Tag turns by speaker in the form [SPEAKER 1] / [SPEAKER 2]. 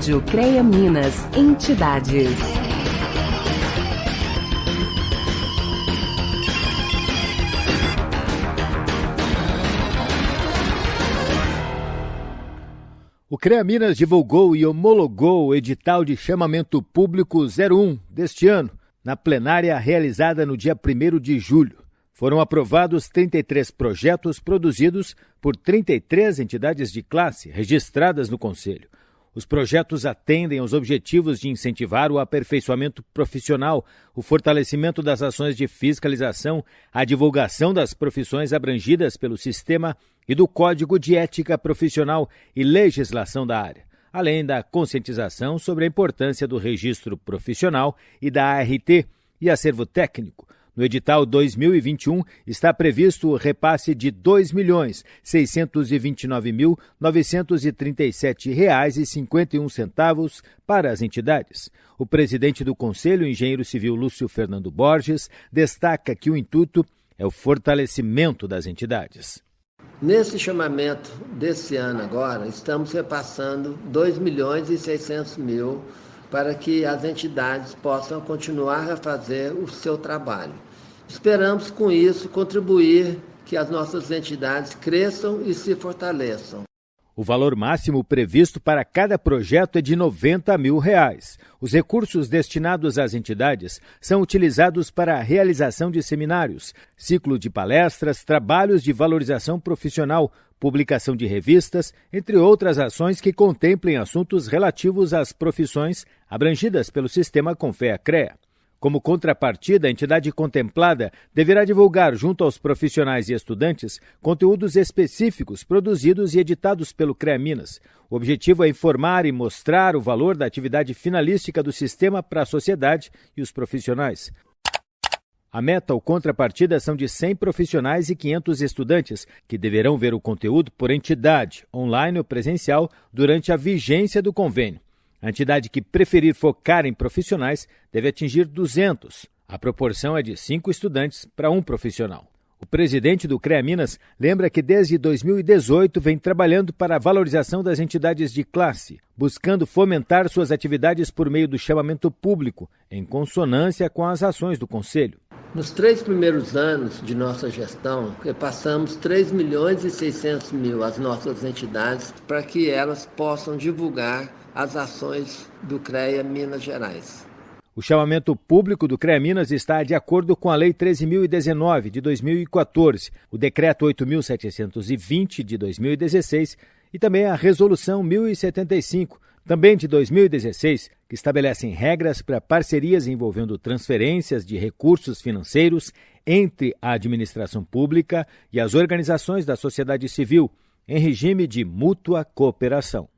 [SPEAKER 1] Rádio CREA Minas, entidades.
[SPEAKER 2] O CREA Minas divulgou e homologou o edital de chamamento público 01 deste ano, na plenária realizada no dia 1 de julho. Foram aprovados 33 projetos produzidos por 33 entidades de classe registradas no Conselho. Os projetos atendem aos objetivos de incentivar o aperfeiçoamento profissional, o fortalecimento das ações de fiscalização, a divulgação das profissões abrangidas pelo sistema e do Código de Ética Profissional e legislação da área, além da conscientização sobre a importância do registro profissional e da ART e acervo técnico no edital 2021 está previsto o repasse de R$ 2.629.937,51 para as entidades. O presidente do Conselho, engenheiro civil Lúcio Fernando Borges, destaca que o intuito é o fortalecimento das entidades.
[SPEAKER 3] Nesse chamamento desse ano agora, estamos repassando 2 milhões e 600 mil para que as entidades possam continuar a fazer o seu trabalho. Esperamos com isso contribuir que as nossas entidades cresçam e se fortaleçam.
[SPEAKER 2] O valor máximo previsto para cada projeto é de 90 mil reais. Os recursos destinados às entidades são utilizados para a realização de seminários, ciclo de palestras, trabalhos de valorização profissional, publicação de revistas, entre outras ações que contemplem assuntos relativos às profissões abrangidas pelo sistema Confea-CREA. Como contrapartida, a entidade contemplada deverá divulgar, junto aos profissionais e estudantes, conteúdos específicos produzidos e editados pelo CREA Minas. O objetivo é informar e mostrar o valor da atividade finalística do sistema para a sociedade e os profissionais. A meta ou contrapartida são de 100 profissionais e 500 estudantes, que deverão ver o conteúdo por entidade, online ou presencial, durante a vigência do convênio. A entidade que preferir focar em profissionais deve atingir 200. A proporção é de 5 estudantes para um profissional. O presidente do CREA Minas lembra que desde 2018 vem trabalhando para a valorização das entidades de classe, buscando fomentar suas atividades por meio do chamamento público, em consonância com as ações do Conselho.
[SPEAKER 3] Nos três primeiros anos de nossa gestão, repassamos 3 milhões e 600 mil às nossas entidades para que elas possam divulgar as ações do CREA Minas Gerais.
[SPEAKER 2] O chamamento público do CREA Minas está de acordo com a Lei 13.019 de 2014, o Decreto 8.720 de 2016 e também a Resolução 1075, também de 2016, que estabelecem regras para parcerias envolvendo transferências de recursos financeiros entre a administração pública e as organizações da sociedade civil, em regime de mútua cooperação.